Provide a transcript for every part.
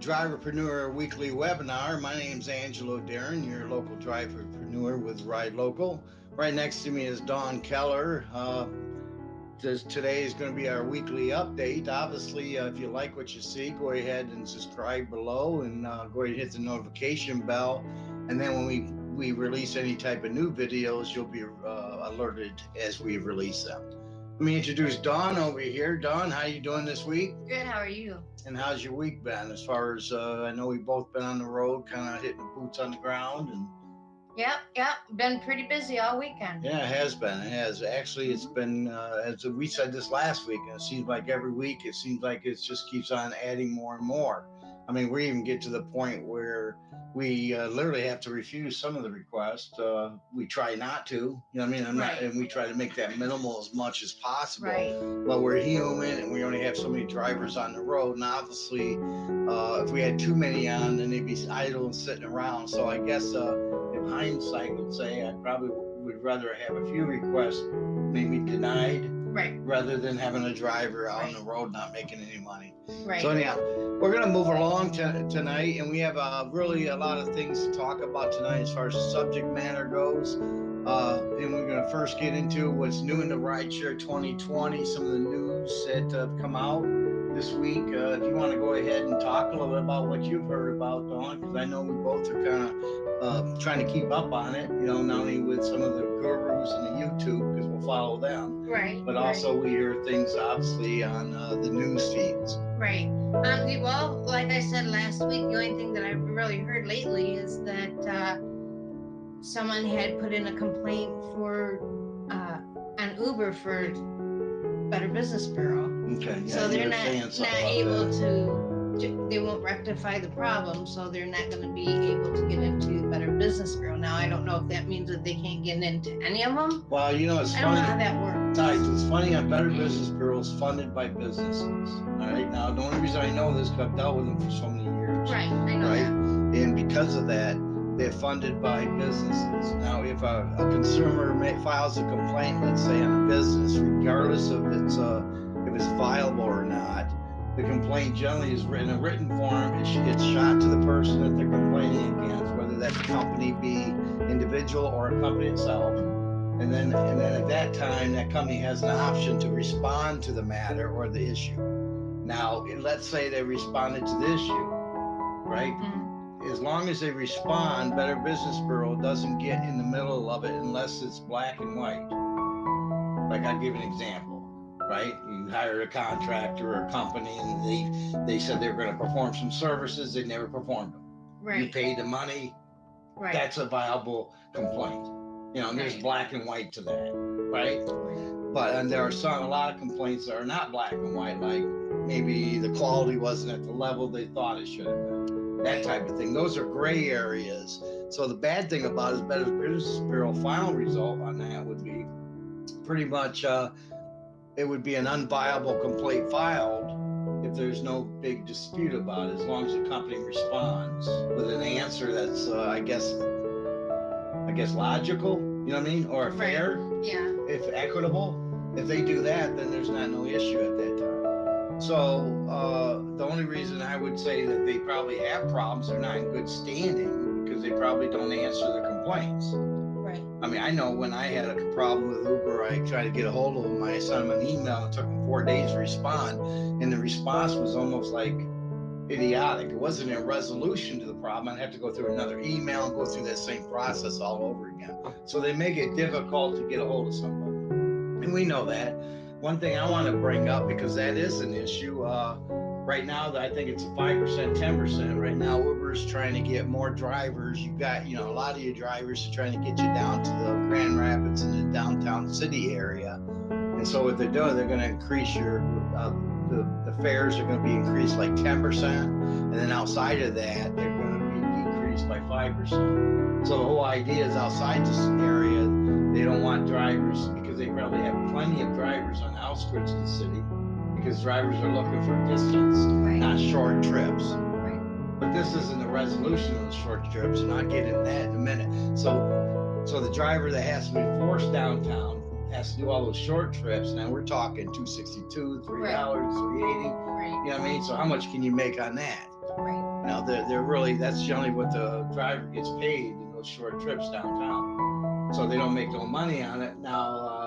Driverpreneur Weekly Webinar. My name's Angelo Darren, your local driverpreneur with Ride Local. Right next to me is Don Keller. Uh, today is going to be our weekly update. Obviously, uh, if you like what you see, go ahead and subscribe below and uh, go ahead and hit the notification bell. And then when we, we release any type of new videos, you'll be uh, alerted as we release them. Let me introduce Don over here. Don, how are you doing this week? Good. How are you? And how's your week been? As far as uh, I know, we've both been on the road, kind of hitting the boots on the ground, and Yep, yep. Been pretty busy all weekend. yeah, it has been. It has actually. It's been uh, as we said this last week. And it seems like every week, it seems like it just keeps on adding more and more. I mean, we even get to the point where we uh, literally have to refuse some of the requests. Uh, we try not to, you know what I mean? I'm not, and we try to make that minimal as much as possible. Right. But we're human and we only have so many drivers on the road. And obviously, uh, if we had too many on, then they'd be idle and sitting around. So I guess uh, in hindsight, would say I probably would rather have a few requests maybe denied Right. rather than having a driver out on the road not making any money. Right. So anyhow, we're gonna move along to, tonight, and we have uh, really a lot of things to talk about tonight as far as subject matter goes. Uh, and we're gonna first get into what's new in the rideshare 2020, some of the news that have come out this week. Uh, if you want to go ahead and talk a little bit about what you've heard about, Don, because I know we both are kind of uh, trying to keep up on it. You know, not only with some of the gurus and the YouTube, because we'll follow them right. but also we hear things obviously on uh, the news feeds. Right. Um, well, like I said last week, the only thing that I've really heard lately is that uh, someone had put in a complaint for uh, an Uber for Better Business Bureau. Okay. so they're not not able that. to. They won't rectify the problem, so they're not going to be able to get into Better Business Bureau. Now, I don't know if that means that they can't get into any of them. Well, you know, it's I don't know how that works. Guys, it's funny. On Better Business Bureau is funded by businesses. All right. Now, the only reason I know this because I've dealt with them for so many years. Right, I know Right. that. And because of that, they're funded by businesses. Now, if a, a consumer ma- files a complaint, let's say on a business, regardless of its uh, if it's viable or not, the complaint generally is written in a written form. It gets shot to the person that they're complaining against, whether that company be individual or a company itself. And then, and then at that time, that company has an option to respond to the matter or the issue. Now, let's say they responded to the issue, right? Mm, as long as they respond, Better Business Bureau doesn't get in the middle of it unless it's black and white. Like I'll give an example, right? You hired a contractor or a company and they, they said they were gonna perform some services, they never performed them. Right. You paid the money, right. that's a viable complaint. You know, and there's Right. black and white to that, right? But and there are some a lot of complaints that are not black and white, like maybe the quality wasn't at the level they thought it should have been. That type of thing. Those are gray areas. So the bad thing about it is Better Business Bureau final result on that would be pretty much uh, it would be an unviable complaint filed if there's no big dispute about it, as long as the company responds with an answer that's uh, I guess I guess logical, you know what I mean, or Right. fair Yeah, if equitable, if they do that, then there's not no issue at that. So uh, the only reason I would say that they probably have problems, they're not in good standing because they probably don't answer the complaints. right, I mean, I know when I had a problem with Uber, I tried to get a hold of them. I sent them an email. It took them four days to respond, and the response was almost like idiotic. It wasn't a resolution to the problem. I'd have to go through another email and go through that same process all over again. So they make it difficult to get a hold of someone, and we know that. One thing I want to bring up because that is an issue. Uh, right now, that I think it's five percent, ten percent. Right now, Uber's trying to get more drivers. You got, you know, a lot of your drivers are trying to get you down to the Grand Rapids and the downtown city area. And so what they're doing, they're going to increase your uh, the, the fares are going to be increased like ten percent, and then outside of that, they're going to be decreased by five percent. So the whole idea is outside this area, they don't want drivers because they probably have plenty of drivers on the outskirts of the city because drivers are looking for distance, right, not short trips. right. But this isn't the resolution of the short trips, and I'll get into that in a minute. So, so the driver that has to be forced downtown has to do all those short trips. Now we're talking 262, three dollars, 380. Right, You know what I mean? So how much can you make on that? right. Now they're they're really that's generally what the driver gets paid in those short trips downtown. So they don't make no money on it. Now um,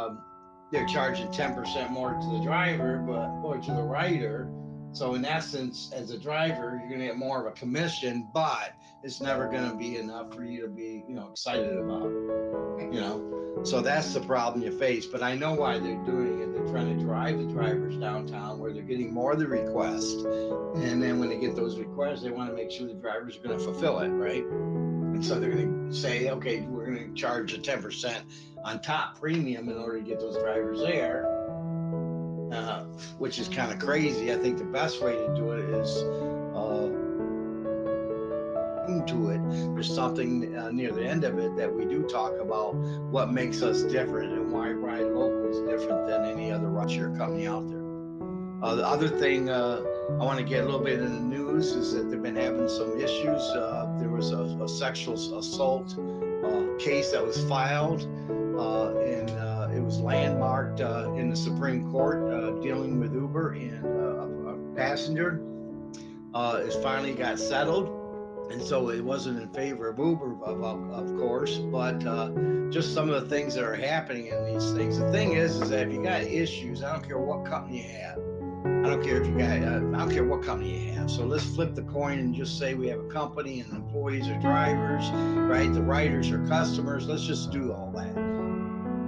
they're charging ten percent more to the driver, but or to the rider. So in essence, as a driver, you're gonna get more of a commission, but it's never gonna be enough for you to be, you know, excited about. You know. So that's the problem you face. But I know why they're doing it. They're trying to drive the drivers downtown where they're getting more of the request. And then when they get those requests, they want to make sure the drivers are to fulfill it, right? And so they're going to say, okay, we're going to charge a 10% on top premium in order to get those drivers there, uh, which is kind of crazy. I think the best way to do it is uh, to it. There's something uh, near the end of it that we do talk about what makes us different and why Ride Local is different than any other rideshare company out there. Uh, the other thing uh, I want to get a little bit in the news is that they've been having some issues. Uh, there was a, a sexual assault uh, case that was filed, uh, and it was landmarked in the Supreme Court dealing with Uber and a, a passenger. it finally got settled and so it wasn't in favor of Uber, of, of, course, but uh, just some of the things that are happening in these things. The thing is, is that if you got issues, I don't care what company you have. I don't care if you got, uh, I don't care what company you have. So let's flip the coin and just say we have a company and the employees are drivers, right? The riders are customers. Let's just do all that.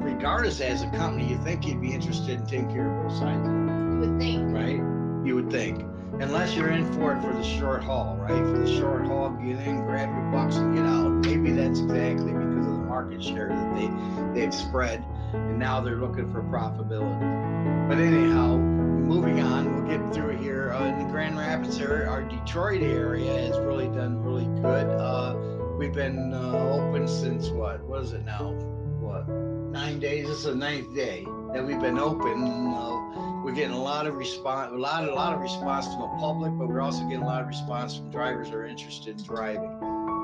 Regardless, as a company, you think you'd be interested in taking care of both sides. You would think. Right? You would think unless you're in for it for the short haul, right? For the short haul, get in, grab your bucks, and get out. Maybe that's exactly because of the market share that they they've spread, and now they're looking for profitability. But anyhow, moving on, we'll get through here. Uh, in the Grand Rapids area, our Detroit area has really done really good. Uh, we've been uh, open since what? What is it now? What? Nine days. This is the ninth day that we've been open. Uh, we're getting a lot of response, a lot, a lot of response from the public, but we're also getting a lot of response from drivers who are interested in driving.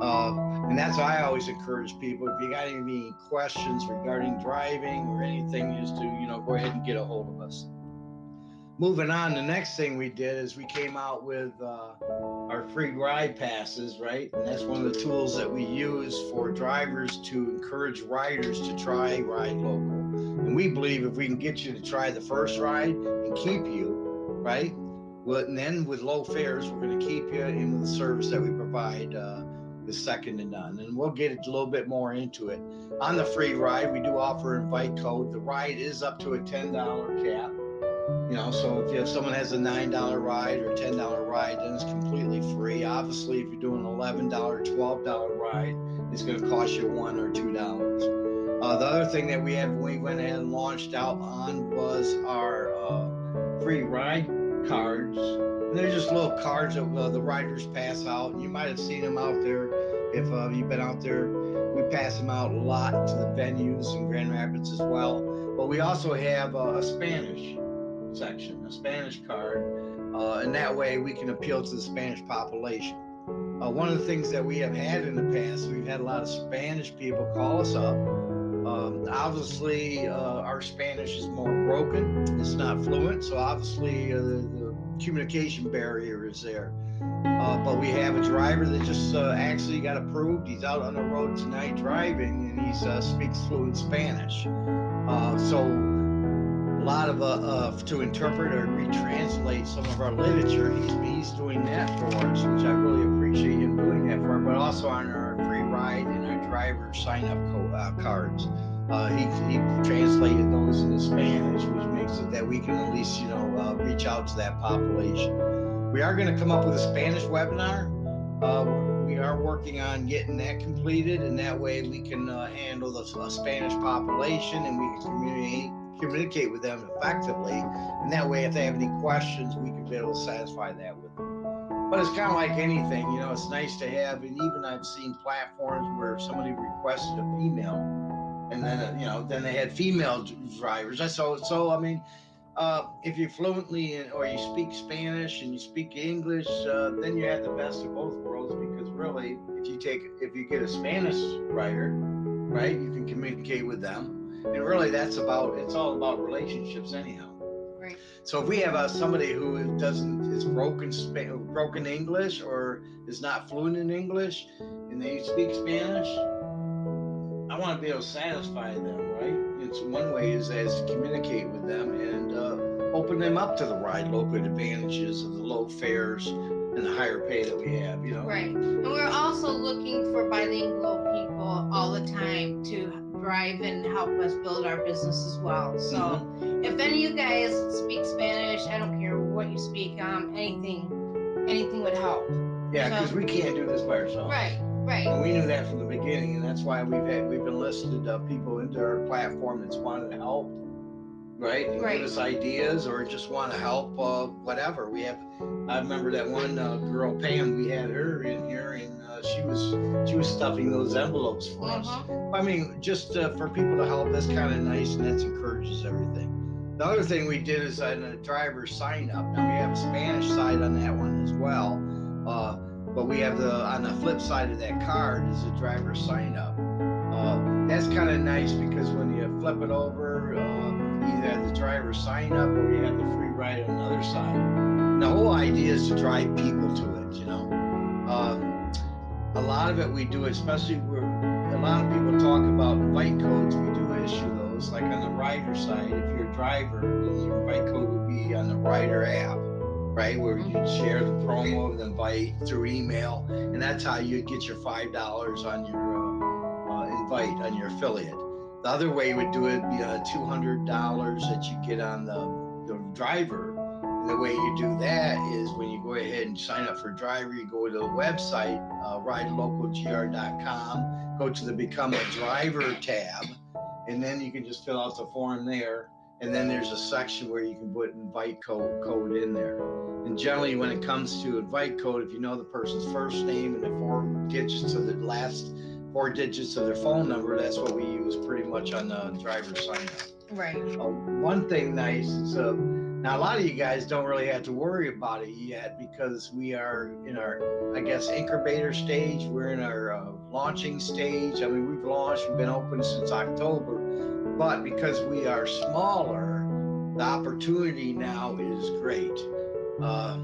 Uh, and that's why I always encourage people. If you got any questions regarding driving or anything, just to you know go ahead and get a hold of us. Moving on, the next thing we did is we came out with uh, our free ride passes, right? And that's one of the tools that we use for drivers to encourage riders to try Ride Local. And we believe if we can get you to try the first ride and keep you, right? Well, and then with low fares, we're going to keep you in the service that we provide uh, the second to none. And we'll get a little bit more into it. On the free ride, we do offer invite code. The ride is up to a $10 cap. You know, so if you have someone has a $9 ride or $10 ride, then it's completely free. Obviously, if you're doing an $11, $12 ride, it's going to cost you one or two dollars. Uh, the other thing that we have we went ahead and launched out on was our uh, free ride cards. And they're just little cards that uh, the riders pass out. You might have seen them out there if uh, you've been out there. We pass them out a lot to the venues in Grand Rapids as well. But we also have uh, a Spanish section, a Spanish card, uh, and that way we can appeal to the Spanish population. one of the things that we have had in the past, we've had a lot of Spanish people call us up um, obviously, uh, our Spanish is more broken. It's not fluent, so obviously uh, the, the, communication barrier is there. Uh, but we have a driver that just uh, actually got approved. He's out on the road tonight driving, and he uh, speaks fluent Spanish. Uh, so lot of uh to interpret or retranslate some of our literature, he's, he's doing that for us, which I really appreciate him doing that for. But also on our free ride and our driver sign up uh, cards. Uh, he, he translated those into Spanish, which makes it that we can at least, you know, uh, reach out to that population. We are going to come up with a Spanish webinar. Uh, we are working on getting that completed, and that way we can uh, handle the Spanish population and we can communicate communicate with them effectively. And that way, if they have any questions, we can be able to satisfy that with them. But it's kind of like anything, you know, it's nice to have. And even I've seen platforms where somebody requested a female, and then, you know, then they had female drivers. I so, so I mean, uh, if you fluently in, or you speak Spanish and you speak English, uh, then you have the best of both worlds because really, if you take, if you get a Spanish writer, right, you can communicate with them. And really, that's about, it's all about relationships anyhow. Right. So if we have a, somebody who doesn't is broken broken English or is not fluent in English, and they speak Spanish, I want to be able to satisfy them, right? It's one way is as to communicate with them and uh, open them up to the ride local advantages of the low fares and the higher pay that we have, you know. Right. And we're also looking for bilingual people all the time to drive and help us build our business as well. So mm-hmm. if any of you guys speak Spanish, I don't care what you speak, um, anything, anything would help. Yeah, because so, we can't do this by ourselves. Right. Right. And we knew that from the beginning, and that's why we've had we've enlisted uh, people into our platform that's wanted to help, right? And right. give us ideas or just want to help, uh, whatever. We have. I remember that one uh, girl, Pam. We had her in here, and uh, she was she was stuffing those envelopes for uh-huh. us. I mean, just uh, for people to help, that's kind of nice, and that encourages everything. The other thing we did is on a driver sign up. Now we have a Spanish side on that one as well. Uh, but we have the on the flip side of that card is a driver sign up. Uh, that's kind of nice because when you flip it over, uh, either have the driver sign up or you have the free ride on the other side. And the whole idea is to drive people to it. You know, um, a lot of it we do, especially where a lot of people talk about invite codes. We do issue those. Like on the rider side, if you're a driver, your invite code would be on the rider app right? Where you share the promo of the invite through email, and that's how you get your five dollars on your uh, uh, invite on your affiliate. The other way would do it be hundred dollars that you get on the, the driver. And the way you do that is when you go ahead and sign up for driver, you go to the website, uh, ridelocalgr.com, go to the become a driver tab, and then you can just fill out the form there and then there's a section where you can put invite code code in there. And generally, when it comes to invite code, if you know the person's first name and the four digits of the last four digits of their phone number, that's what we use pretty much on the driver sign up. Right. Uh, one thing nice is uh, now a lot of you guys don't really have to worry about it yet because we are in our, I guess, incubator stage. We're in our uh, launching stage. I mean, we've launched, we've been open since October but because we are smaller, the opportunity now is great. Uh,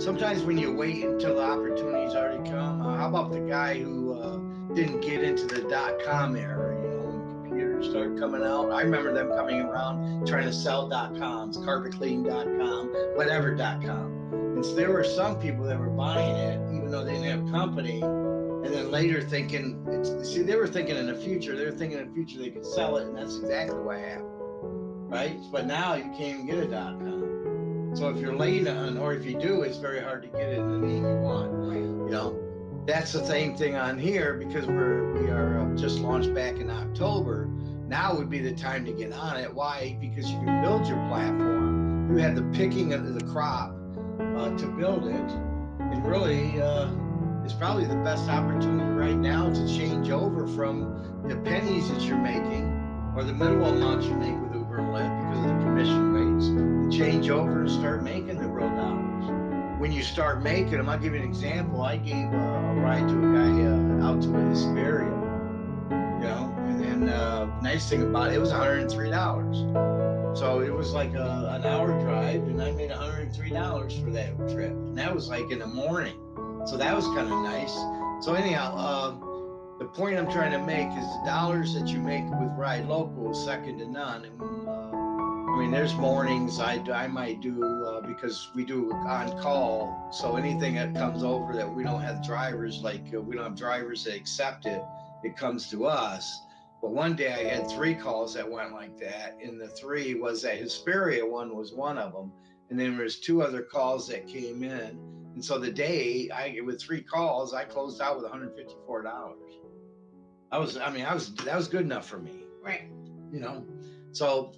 sometimes when you wait until the opportunity's already come, uh, how about the guy who uh, didn't get into the dot com era? You know, when computers started coming out, I remember them coming around trying to sell dot coms, carpetclean.com, whatever dot com. And so there were some people that were buying it, even though they didn't have company and then later thinking see they were thinking in the future they were thinking in the future they could sell it and that's exactly what happened right but now you can't even get a dot com so if you're late on or if you do it's very hard to get it in the name you want you know that's the same thing on here because we're we are uh, just launched back in october. Now would be the time to get on it. Why? Because you can build your platform. You have the picking of the crop uh, to build it. And really uh, is probably the best opportunity right now to change over from the pennies that you're making or the minimal amounts you make with Uber and Lyft because of the commission rates change over and start making the real dollars. When you start making them, I'll give you an example. I gave uh, a ride to a guy uh, out to his burial, you know, and then uh, nice thing about it, it was $103. So it was like a, an hour drive, and I made $103 for that trip. And that was like in the morning. So that was kind of nice. So anyhow, uh, the point I'm trying to make is the dollars that you make with Ride Local is second to none. And, uh, mean, there's mornings I, I might do uh, because we do on call. So anything that comes over that we don't have drivers, like uh, we don't have drivers that accept it, it comes to us. But one day I had three calls that went like that, and the three was that Hesperia one was one of them, and then there's two other calls that came in and so the day I with three calls, I closed out with $154. I was, I mean, I was that was good enough for me. Right. You know, so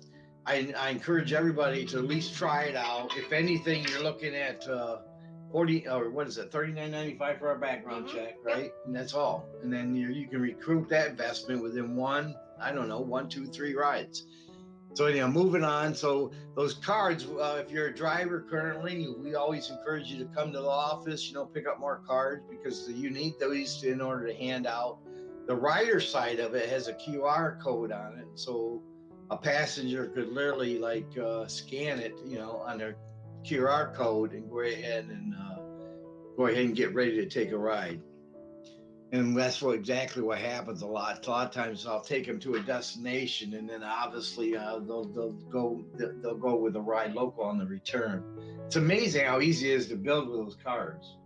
I, I encourage everybody to at least try it out. If anything, you're looking at uh, 40 or what is it, 39.95 for our background mm-hmm. check, right? And that's all. And then you you can recruit that investment within one, I don't know, one, two, three rides. So anyhow, moving on. So those cards, uh, if you're a driver currently, we always encourage you to come to the office. You know, pick up more cards because you need those in order to hand out. The rider side of it has a QR code on it. So a passenger could literally like uh, scan it, you know, on their QR code and go ahead and uh, go ahead and get ready to take a ride. And that's what exactly what happens a lot. A lot of times I'll take them to a destination, and then obviously uh, they'll they'll go they'll go with a ride local on the return. It's amazing how easy it is to build with those cards.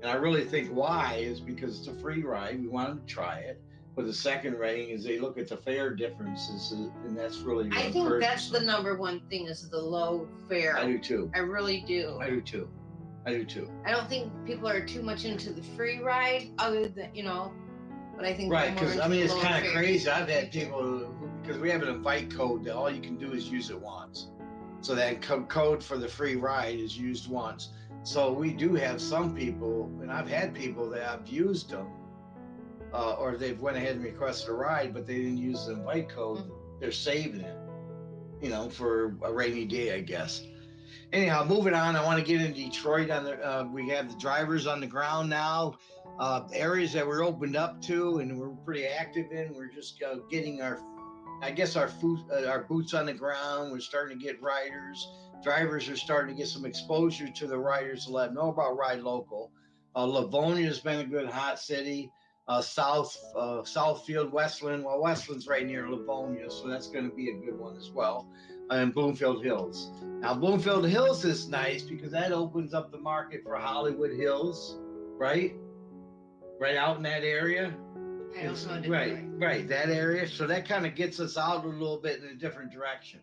And I really think why is because it's a free ride. We want them to try it. But the second rating is they look at the fare differences, uh, and that's really. I think that's the number one thing is the low fare. I do too. I really do. I do too. I do too. I don't think people are too much into the free ride, other than you know. But I think right because I mean it's kind of crazy. I've had people because we have an invite code that all you can do is use it once. So that co- code for the free ride is used once. So we do have some people, and I've had people that have used them, uh, or they've went ahead and requested a ride, but they didn't use the invite code. Mm-hmm. They're saving it, you know, for a rainy day, I guess anyhow, moving on. I want to get in Detroit. On the uh, we have the drivers on the ground now. Uh, areas that we're opened up to and we're pretty active in. We're just uh, getting our, I guess our food, uh, our boots on the ground. We're starting to get riders. Drivers are starting to get some exposure to the riders to let them know about Ride Local. Uh, Livonia has been a good hot city. Uh, South uh, Southfield, Westland. Well, Westland's right near Livonia, so that's going to be a good one as well. And Bloomfield Hills. Now, Bloomfield Hills is nice because that opens up the market for Hollywood Hills, right? Right out in that area. right, right, that area. So that kind of gets us out a little bit in a different direction.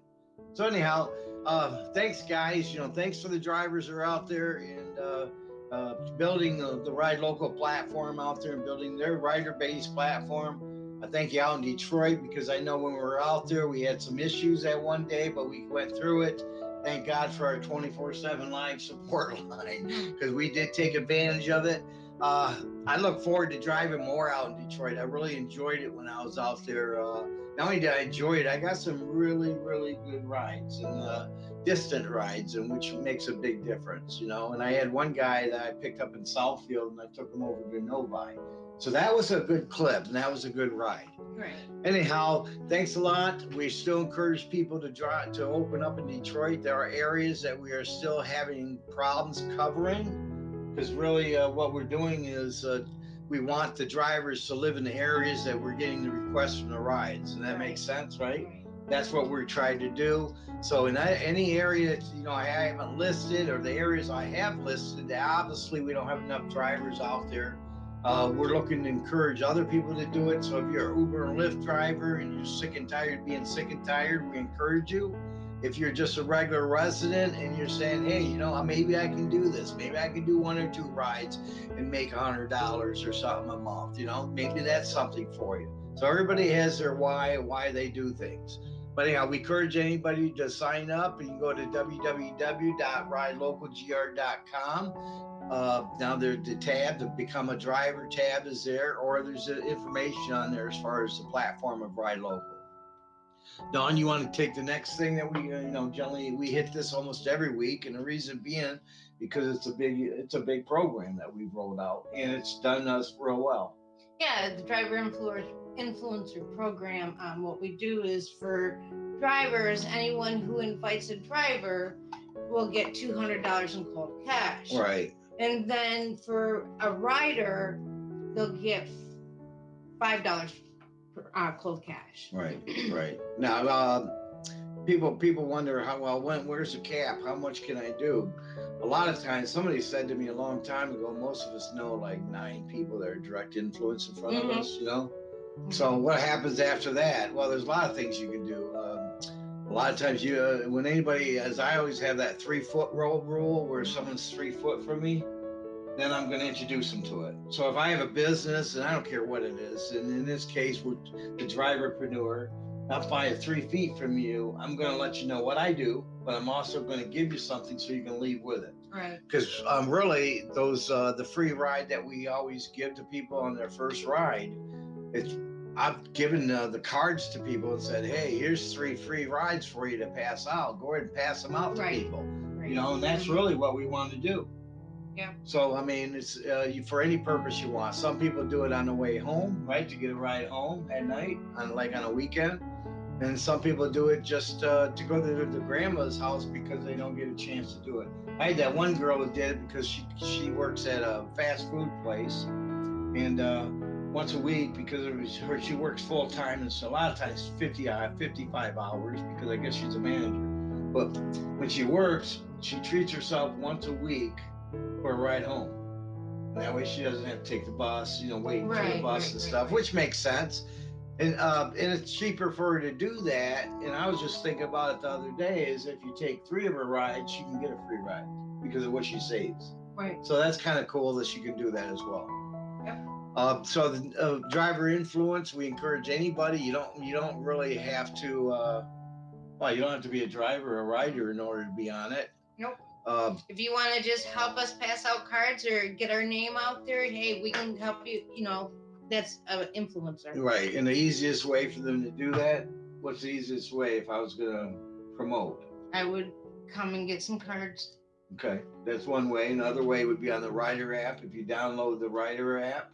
So anyhow, uh, thanks guys. You know, thanks for the drivers that are out there and uh, uh, building the, the Ride Local platform out there and building their rider-based platform. I thank you out in Detroit because I know when we were out there, we had some issues that one day, but we went through it. Thank God for our 24 7 live support line because we did take advantage of it. Uh, I look forward to driving more out in Detroit. I really enjoyed it when I was out there. Uh, not only did I enjoy it, I got some really, really good rides and uh, distant rides, and which makes a big difference, you know. And I had one guy that I picked up in Southfield, and I took him over to Novi so that was a good clip and that was a good ride. Right. Anyhow, thanks a lot. We still encourage people to drive to open up in Detroit. There are areas that we are still having problems covering because really uh, what we're doing is uh, we want the drivers to live in the areas that we're getting the requests from the rides. And that right. makes sense, right? right? That's what we're trying to do. So in any area, you know, I haven't listed or the areas I have listed, obviously we don't have enough drivers out there uh, we're looking to encourage other people to do it. So if you're an Uber and Lyft driver and you're sick and tired of being sick and tired, we encourage you. If you're just a regular resident and you're saying, hey, you know, maybe I can do this. Maybe I can do one or two rides and make a hundred dollars or something a month. You know, maybe that's something for you. So everybody has their why, why they do things. But anyhow, we encourage anybody to sign up. You can go to www.ridelocalgr.com uh, now the, the tab, the become a driver tab is there, or there's information on there as far as the platform of Ride Local. Don, you want to take the next thing that we, uh, you know, generally we hit this almost every week, and the reason being because it's a big, it's a big program that we've rolled out, and it's done us real well. Yeah, the driver influencer program. Um, what we do is for drivers, anyone who invites a driver will get two hundred dollars in cold cash. Right. And then for a rider, they'll get five dollars uh, cold cash. Right, right. Now, uh, people people wonder how well when where's the cap? How much can I do? A lot of times, somebody said to me a long time ago. Most of us know like nine people that are direct influence in front mm-hmm. of us. You know. Mm-hmm. So what happens after that? Well, there's a lot of things you can do. Um, a lot of times you uh, when anybody as i always have that three foot roll rule where someone's three foot from me then i'm going to introduce them to it so if i have a business and i don't care what it is and in this case with the driverpreneur if i have three feet from you i'm going to let you know what i do but i'm also going to give you something so you can leave with it right because um, really those uh, the free ride that we always give to people on their first ride it's I've given uh, the cards to people and said, "Hey, here's three free rides for you to pass out. Go ahead and pass them out to right. people." Right. You know, and that's really what we want to do. Yeah. So I mean, it's uh, you, for any purpose you want. Some people do it on the way home, right, to get a ride home at night, on like on a weekend, And some people do it just uh, to go to their grandma's house because they don't get a chance to do it. I had that one girl that did it because she she works at a fast food place, and uh, once a week because it was her she works full time and so a lot of times 50 uh, 55 hours because I guess she's a manager. But when she works, she treats herself once a week for a ride home. That way she doesn't have to take the bus, you know, waiting for the bus right, and stuff, right. which makes sense. And uh, and it's cheaper for her to do that. And I was just thinking about it the other day is if you take three of her rides, she can get a free ride because of what she saves. Right. So that's kind of cool that she can do that as well. Yep. Uh, so the uh, driver influence, we encourage anybody. You don't you don't really have to. Uh, well, you don't have to be a driver or a rider in order to be on it. Nope. Uh, If you want to just help us pass out cards or get our name out there, hey, we can help you. You know, that's an influencer. right, and the easiest way for them to do that. What's the easiest way if I was gonna promote? I would come and get some cards. Okay, that's one way. Another way would be on the Rider app. If you download the Rider app,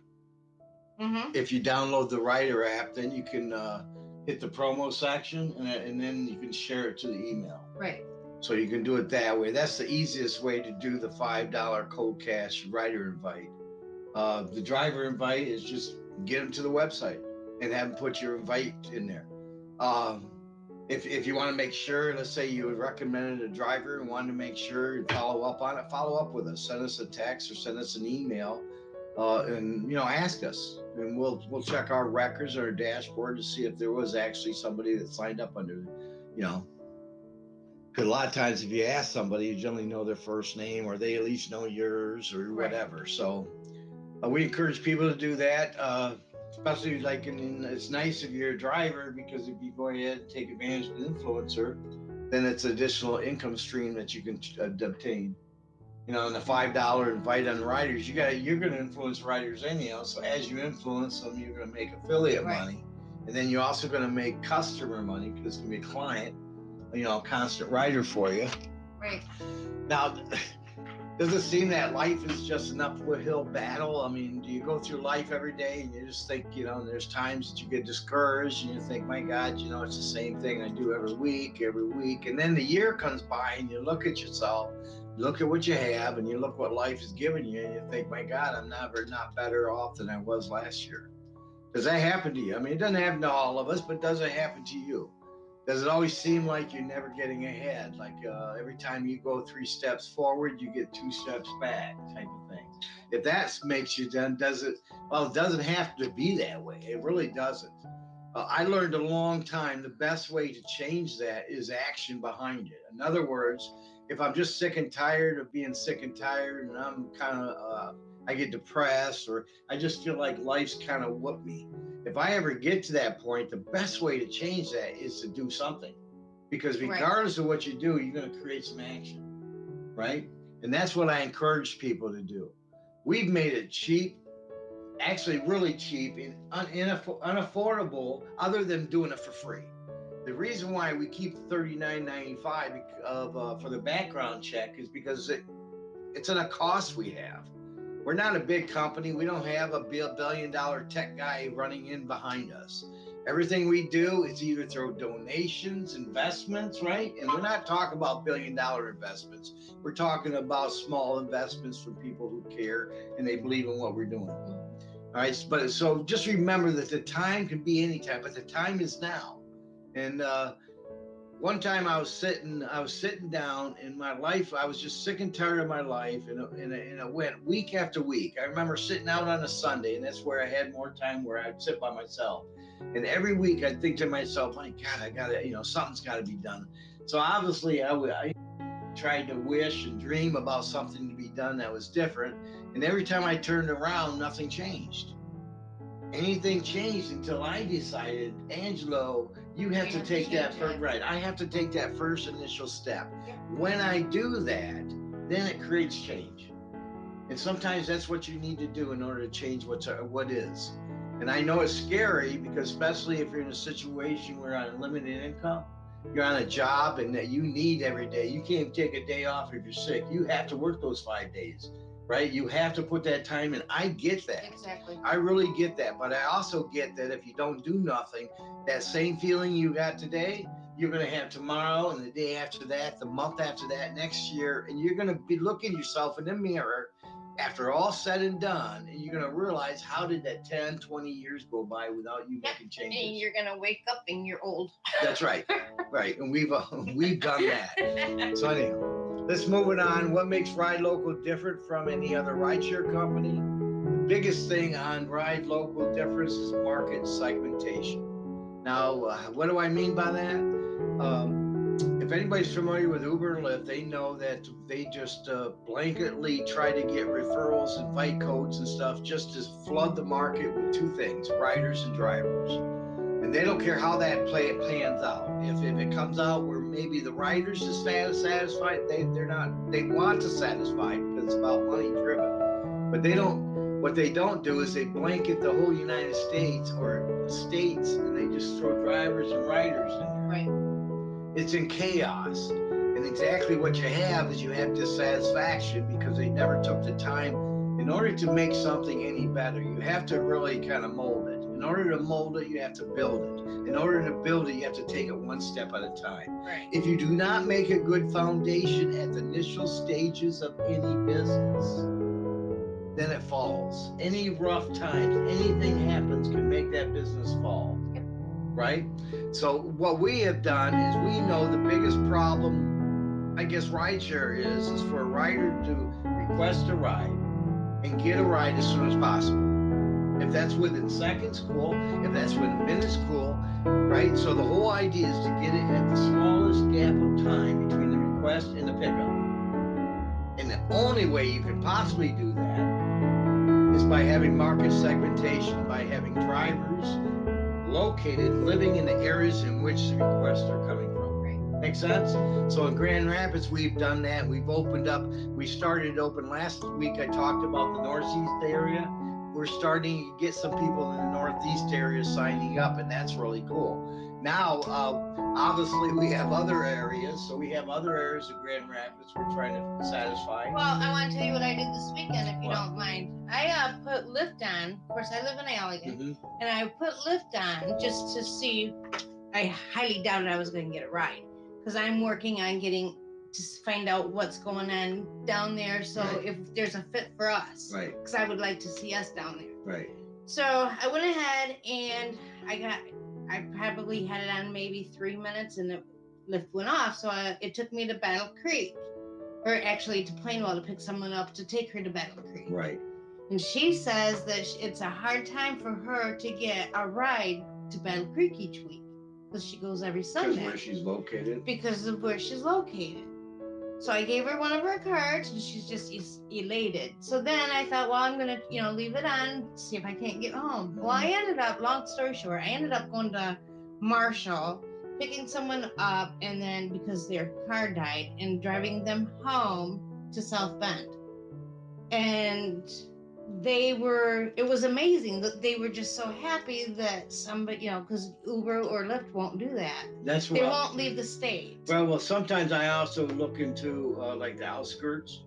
Mm-hmm. if you download the Rider app, then you can uh, hit the promo section, and, and then you can share it to the email. Right. So you can do it that way. That's the easiest way to do the five dollar cold cash rider invite. Uh, the driver invite is just get them to the website and have them put your invite in there. Um, if, if you want to make sure, let's say you recommended a driver and wanted to make sure and follow up on it, follow up with us. Send us a text or send us an email, uh, and you know ask us, and we'll we'll check our records or our dashboard to see if there was actually somebody that signed up under, you know, because a lot of times, if you ask somebody, you generally know their first name or they at least know yours or Right. whatever. So uh, we encourage people to do that, uh, especially like in, in, it's nice if you're a driver because if you go ahead and take advantage of an influencer, then it's additional income stream that you can uh, obtain. You know, and the five dollar invite on riders, you got you're going to influence riders anyhow. So as you influence them, you're going to make affiliate Right. money, and then you're also going to make customer money because it's going to be a client you know, constant rider for you. Right. Now, does it seem that life is just an uphill battle? I mean, do you go through life every day and you just think, you know, there's times that you get discouraged and you think, my God, you know, it's the same thing I do every week, every week. And then the year comes by and you look at yourself, look at what you have, and you look what life has given you, and you think, my God, I'm never not better off than I was last year. Does that happen to you? I mean, it doesn't happen to all of us, but does it happen to you? Does it always seem like you're never getting ahead? Like uh, every time you go three steps forward, you get two steps back, type of thing. If that makes you done, does it? Well, it doesn't have to be that way. It really doesn't. Uh, I learned a long time the best way to change that is action behind it. In other words, if I'm just sick and tired of being sick and tired, and I'm kind of, uh, I get depressed, or I just feel like life's kind of whooped me if I ever get to that point, the best way to change that is to do something. Because Right. regardless of what you do, you're going to create some action, right? And that's what I encourage people to do. We've made it cheap, actually really cheap and un- unaffordable, other than doing it for free. The reason why we keep $39.95 of uh, for the background check is because it, it's at a cost we have we're not a big company. We don't have a billion dollar tech guy running in behind us. Everything we do is either through donations, investments, right? And we're not talking about billion dollar investments. We're talking about small investments from people who care and they believe in what we're doing. All right. But so just remember that the time can be any time, but the time is now. And uh, one time I was sitting, I was sitting down in my life. I was just sick and tired of my life, and it, and and it went week after week. I remember sitting out on a Sunday, and that's where I had more time where I'd sit by myself. And every week I'd think to myself, my God, I gotta, you know, something's got to be done. So obviously I tried to wish and dream about something to be done that was different. And every time I turned around, nothing changed. Anything changed until I decided, Angelo, you have to take that first right. I have to take that first initial step. Yeah. When I do that, then it creates change. And sometimes that's what you need to do in order to change what's uh, what is. And I know it's scary because especially if you're in a situation where you're on limited income, you're on a job and that you need every day. You can't take a day off if you're sick. You have to work those five days. Right? You have to put that time in. I get that. Exactly. I really get that. But I also get that if you don't do nothing, that same feeling you got today, you're going to have tomorrow and the day after that, the month after that, next year. And you're going to be looking yourself in the mirror after all said and done. And you're going to realize how did that 10, 20 years go by without you making changes? And you're gonna wake up and you're old. That's right. Right. And we've, uh, we've done that. So anyhow, let's move it on. What makes Ride Local different from any other rideshare company? The biggest thing on Ride Local difference is market segmentation. Now, uh, what do I mean by that? Um, if anybody's familiar with Uber and Lyft, they know that they just uh, blanketly try to get referrals and fight codes and stuff just to flood the market with two things: riders and drivers and they don't care how that play it pans out. If, if it comes out where maybe the writers is satisfied, they they're not. They want to satisfy because it's about money driven, but they don't. What they don't do is they blanket the whole United States or states, and they just throw drivers and writers in there. Right. It's in chaos, and exactly what you have is you have dissatisfaction because they never took the time. In order to make something any better, you have to really kind of mold. In order to mold it, you have to build it. In order to build it, you have to take it one step at a time. Right. If you do not make a good foundation at the initial stages of any business, then it falls. Any rough times, anything happens can make that business fall. Yep. Right? So, what we have done is we know the biggest problem, I guess, rideshare is, is for a rider to request a ride and get a ride as soon as possible. If that's within seconds, cool. If that's within minutes, cool. Right? So the whole idea is to get it at the smallest gap of time between the request and the pickup. And the only way you can possibly do that is by having market segmentation, by having drivers located living in the areas in which the requests are coming from. Right. Make sense? So in Grand Rapids, we've done that. We've opened up. We started open last week. I talked about the Northeast area. We're starting to get some people in the Northeast area signing up, and that's really cool. Now, uh, obviously, we have other areas. So we have other areas of Grand Rapids we're trying to satisfy. Well, I want to tell you what I did this weekend, if you don't mind. I uh, put Lyft on. Of course, I live in Allegan, Mhm. and I put Lyft on just to see. I highly doubted I was going to get a ride because I'm working on getting to s- find out what's going on down there. So Right. if there's a fit for us, Right, because I would like to see us down there. right. So I went ahead and I got, I probably had it on maybe three minutes and the Lyft went off. So I, it took me to Battle Creek, or actually to Plainwell to pick someone up to take her to Battle Creek. Right. And she says that it's a hard time for her to get a ride to Battle Creek each week because she goes every Sunday. Because where she's located. because of where she's located. So I gave her one of her cards and she's just elated. So then I thought, well, I'm gonna, you know, leave it on, see if I can't get home. Well, I ended up, long story short, I ended up going to Marshall, picking someone up, and then because their car died, and driving them home to South Bend. And they were, it was amazing that they were just so happy that somebody, you know, because Uber or Lyft won't do that. That's right. They won't leave the state. Well, well, sometimes I also look into uh, like the outskirts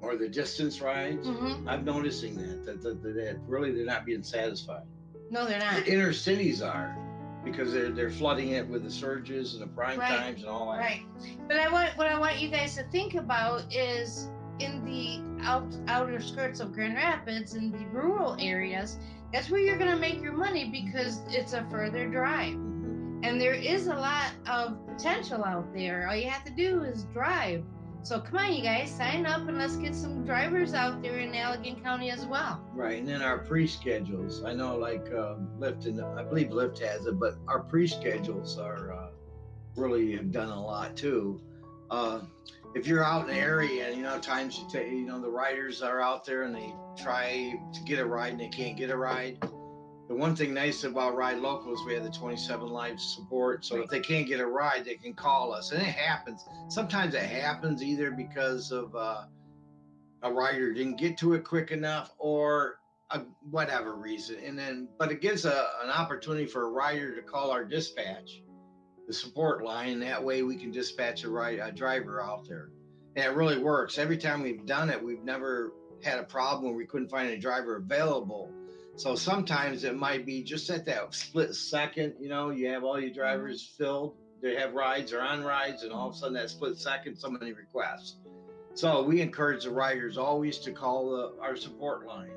or the distance rides. hmm I'm noticing that, that that, that that really they're not being satisfied. No, they're not. The inner cities are because they're they're flooding it with the surges and the prime Right. times and all that. Right. But I want what I want you guys to think about is in the out, outer skirts of Grand Rapids in the rural areas, that's where you're gonna make your money because it's a further drive. Mhm. And there is a lot of potential out there. All you have to do is drive. So come on, you guys, sign up and let's get some drivers out there in Allegan County as well. Right, and then our pre-schedules. I know, like um, Lyft, and I believe Lyft has it, but our pre-schedules are uh, really have done a lot too. Uh, if you're out in the area, you know, times you take, you know, the riders are out there and they try to get a ride and they can't get a ride. The one thing nice about Ride Local is we have the 27 live support. So if they can't get a ride, they can call us, and it happens. Sometimes it happens either because of uh, a rider didn't get to it quick enough or a, whatever reason. And then, but it gives a, an opportunity for a rider to call our dispatch, the support line. That way we can dispatch a, ride, a driver out there. And it really works. Every time we've done it, we've never had a problem where we couldn't find a driver available. So sometimes it might be just at that split second, you know, you have all your drivers filled, they have rides or on rides, and all of a sudden that split second, somebody requests. So we encourage the riders always to call the, our support line.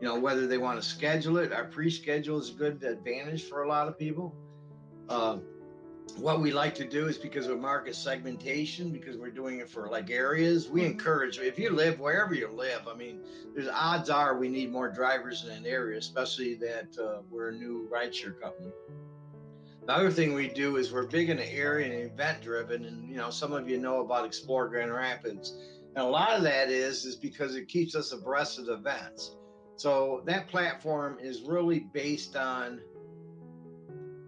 You know, whether they want to schedule it, our pre-schedule is a good advantage for a lot of people. Uh, what we like to do is because of market segmentation, because we're doing it for like areas, we encourage if you live wherever you live. I mean, there's odds are we need more drivers in an area, especially that uh, we're a new rideshare company. The other thing we do is we're big in the area and event driven, and you know some of you know about Explore Grand Rapids, and a lot of that is is because it keeps us abreast of the events. So that platform is really based on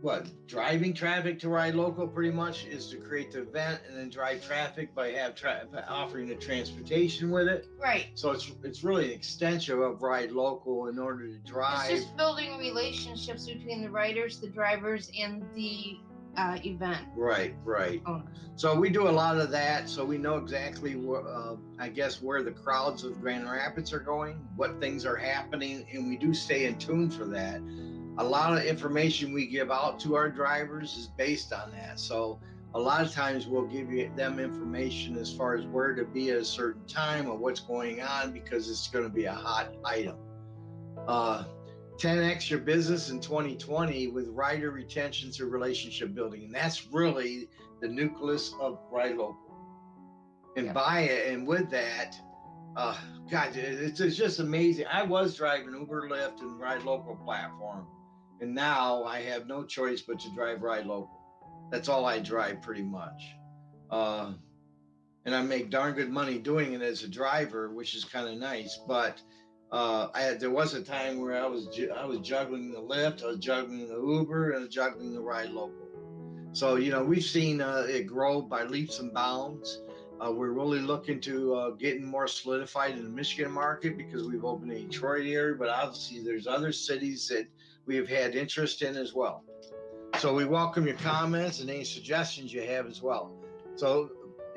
what driving traffic to ride local pretty much is to create the event and then drive traffic by have tra- by offering the transportation with it Right. so it's it's really an extension of ride local in order to drive It's just building relationships between the riders, the drivers, and the uh, event right right owners. so we do a lot of that so we know exactly where uh, i guess where the crowds of grand rapids are going what things are happening and we do stay in tune for that a lot of information we give out to our drivers is based on that. So a lot of times we'll give you them information as far as where to be at a certain time or what's going on because it's going to be a hot item. Uh, 10x your business in 2020 with rider retention through relationship building, and that's really the nucleus of Ride Local. And Yep. by it, and with that, uh, God, it's, it's just amazing. I was driving Uber, Lyft, and Ride Local platform and now I have no choice but to drive ride local. That's all I drive pretty much. Uh, and I make darn good money doing it as a driver, which is kind of nice. But uh, I had, there was a time where I was ju- I was juggling the Lyft, I was juggling the Uber, and juggling the ride local. So you know we've seen uh, it grow by leaps and bounds. Uh, we're really looking to uh, getting more solidified in the Michigan market because we've opened a Detroit area, but obviously there's other cities that we have had interest in as well. So we welcome your comments and any suggestions you have as well. So,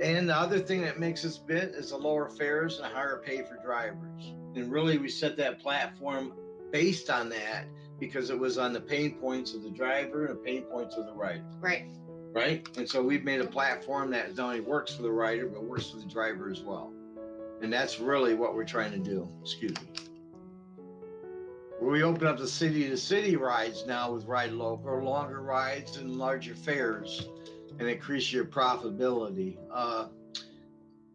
and the other thing that makes us bit is the lower fares and higher pay for drivers. And really, we set that platform based on that because it was on the pain points of the driver and the pain points of the rider, Right. right? And so we've made a platform that not only works for the rider, but works for the driver as well. And that's really what we're trying to do. Excuse me. We open up the city to city rides now with Ride Local, longer rides and larger fares, and increase your profitability. Uh,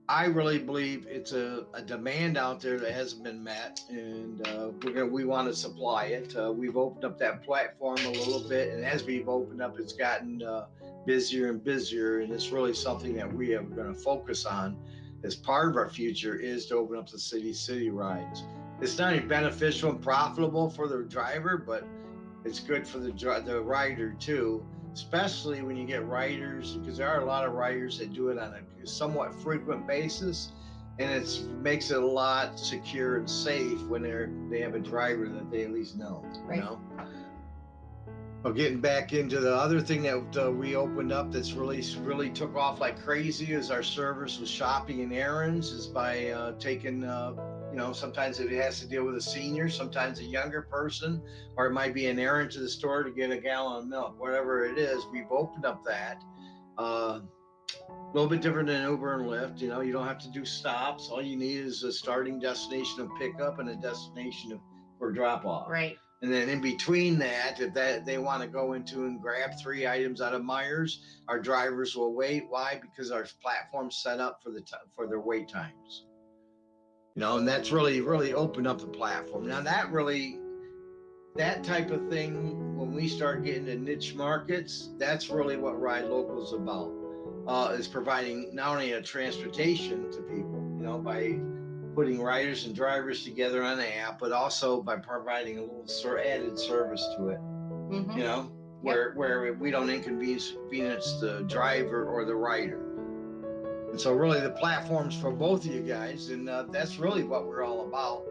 I really believe it's a, a demand out there that hasn't been met, and uh, we're gonna we want to supply it. Uh, we've opened up that platform a little bit, and as we've opened up, it's gotten uh, busier and busier, and it's really something that we are going to focus on as part of our future is to open up the city city rides it's not only beneficial and profitable for the driver, but it's good for the the rider too. Especially when you get riders, because there are a lot of riders that do it on a somewhat frequent basis, and it makes it a lot secure and safe when they're they have a driver that they at least know. Right. You know. Well, getting back into the other thing that uh, we opened up that's really really took off like crazy is our service with shopping and errands is by uh, taking uh, you know sometimes it has to deal with a senior sometimes a younger person or it might be an errand to the store to get a gallon of milk whatever it is we've opened up that uh, a little bit different than uber and lyft you know you don't have to do stops all you need is a starting destination of pickup and a destination of, for drop off Right. and then in between that, if that they want to go into and grab three items out of Meijers, our drivers will wait. Why? Because our platform's set up for the t- for their wait times. You know, and that's really really opened up the platform. Now that really that type of thing when we start getting to niche markets, that's really what Ride Local is about. Uh, is providing not only a transportation to people, you know, by putting riders and drivers together on the app, but also by providing a little sort added service to it. hmm You know, where where we don't inconvenience inconvenience the driver or the rider. And so, really, the platforms for both of you guys, and uh, that's really what we're all about,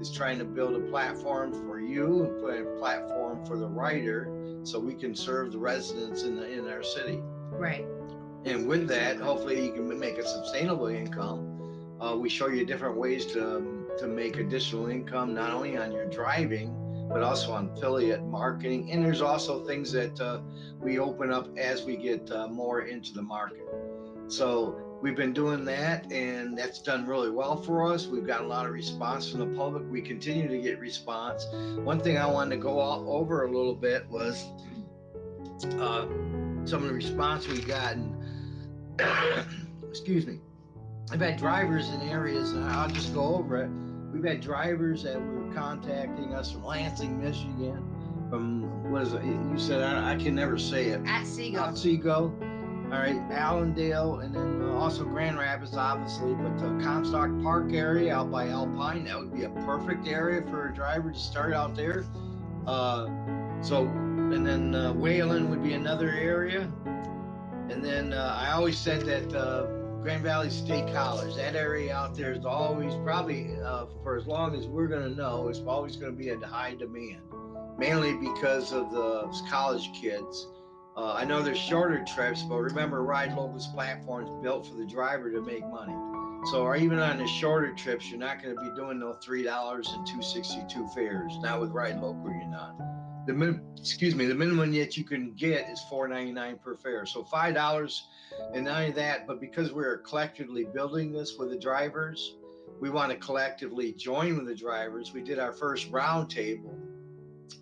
is trying to build a platform for you and put a platform for the writer so we can serve the residents in the in our city. Right. And with that, hopefully, you can make a sustainable income. Uh, we show you different ways to um, to make additional income, not only on your driving, but also on affiliate marketing. And there's also things that uh, we open up as we get uh, more into the market. So we've been doing that, and that's done really well for us. We've got a lot of response from the public. We continue to get response. One thing I wanted to go all over a little bit was uh, some of the response we've gotten. excuse me. I've had drivers in areas, and I'll just go over it. We've had drivers that were contacting us from Lansing, Michigan, from what is it? You said I, I can never say it. At Seagull. Otsego, all right, Allendale, and then uh, also Grand Rapids, obviously, but the Comstock Park area out by Alpine, that would be a perfect area for a driver to start out there. Uh, so, and then uh, would be another area. And then uh, I always said that uh, Grand Valley State College, that area out there is always probably uh, for as long as we're going to know, it's always going to be in high demand, mainly because of the college kids. Uh, I know there's shorter trips, but remember, Ride Local's platform is built for the driver to make money. So, or even on the shorter trips, you're not going to be doing no three dollars and two sixty-two fares. Not with Ride Local, you're not. The min, excuse me, the minimum that you can get is four ninety-nine per fare. So five dollars, and not only that, but because we're collectively building this with the drivers, we want to collectively join with the drivers. We did our first roundtable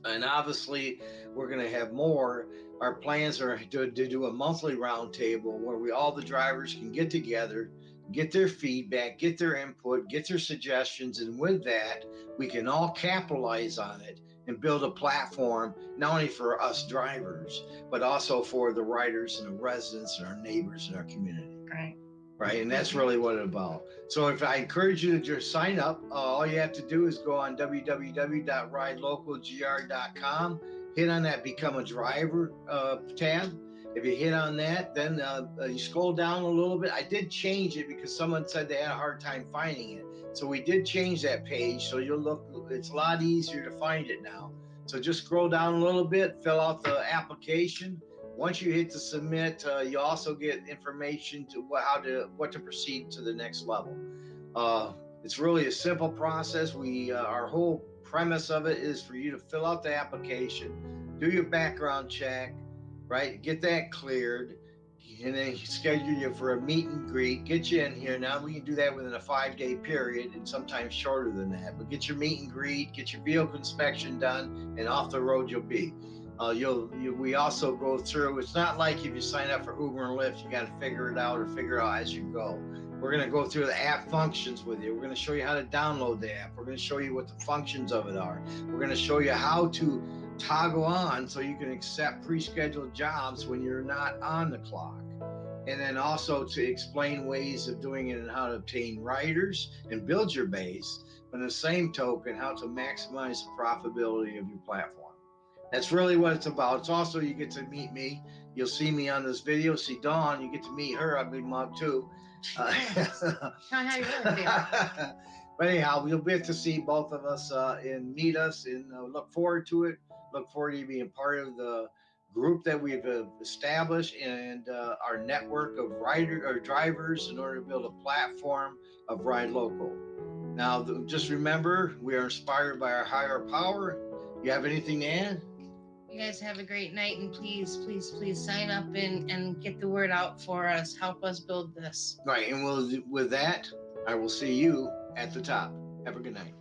and obviously we're going to have more our plans are to, to do a monthly roundtable where we all the drivers can get together get their feedback get their input get their suggestions and with that we can all capitalize on it and build a platform not only for us drivers but also for the riders and the residents and our neighbors in our community Right. right? And that's really what it's about. So if I encourage you to just sign up, uh, all you have to do is go on www.ridelocalgr.com, hit on that become a driver uh, tab. If you hit on that, then uh, uh, you scroll down a little bit. I did change it because someone said they had a hard time finding it. So we did change that page. So you'll look, it's a lot easier to find it now. So just scroll down a little bit, fill out the application. Once you hit the submit, uh, you also get information to wh- how to what to proceed to the next level. Uh, it's really a simple process. We uh, our whole premise of it is for you to fill out the application, do your background check, right? Get that cleared, and then schedule you for a meet and greet. Get you in here. Now we can do that within a five day period, and sometimes shorter than that. But get your meet and greet, get your vehicle inspection done, and off the road you'll be. Uh, you'll you, we also go through. It's not like if you sign up for Uber and Lyft, you got to figure it out or figure out as you go. We're going to go through the app functions with you. We're going to show you how to download the app. We're going to show you what the functions of it are. We're going to show you how to toggle on so you can accept pre-scheduled jobs when you're not on the clock. And then also to explain ways of doing it and how to obtain riders and build your base. But in the same token, how to maximize the profitability of your platform. That's really what it's about. It's also you get to meet me. You'll see me on this video. See Dawn. You get to meet her. Ugly mug too. Uh, Tell me how you really feel. but anyhow, you'll get to see both of us uh, and meet us, and uh, look forward to it. Look forward to you being part of the group that we've uh, established and uh, our network of rider or drivers in order to build a platform of ride local. Now, just remember, we are inspired by our higher power. You have anything to add? You guys have a great night and please, please, please sign up and, and get the word out for us. Help us build this. Right, and we'll, with that, I will see you at the top. Have a good night.